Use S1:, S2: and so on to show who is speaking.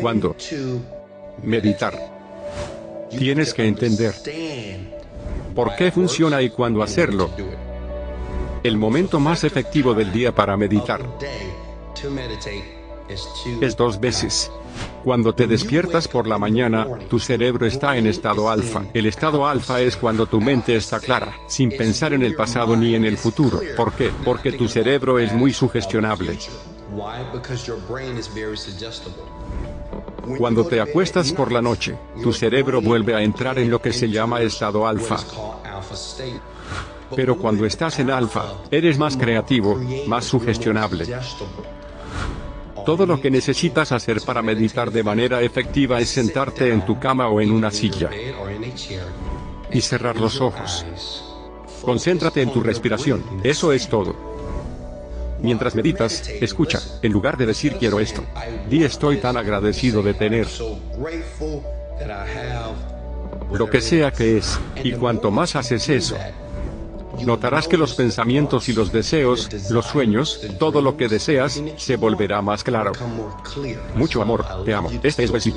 S1: ¿Cuándo? Meditar. Tienes que entender por qué funciona y cuándo hacerlo. El momento más efectivo del día para meditar es dos veces. Cuando te despiertas por la mañana, tu cerebro está en estado alfa. El estado alfa es cuando tu mente está clara, sin pensar en el pasado ni en el futuro. ¿Por qué? Porque tu cerebro es muy sugestionable. Cuando te acuestas por la noche, tu cerebro vuelve a entrar en lo que se llama estado alfa. Pero cuando estás en alfa, eres más creativo, más sugestionable. Todo lo que necesitas hacer para meditar de manera efectiva es sentarte en tu cama o en una silla y cerrar los ojos. Concéntrate en tu respiración, eso es todo. Mientras meditas, escucha, en lugar de decir quiero esto, di estoy tan agradecido de tener lo que sea que es, y cuanto más haces eso, notarás que los pensamientos y los deseos, los sueños, todo lo que deseas, se volverá más claro. Mucho amor, te amo. Este es Wesley.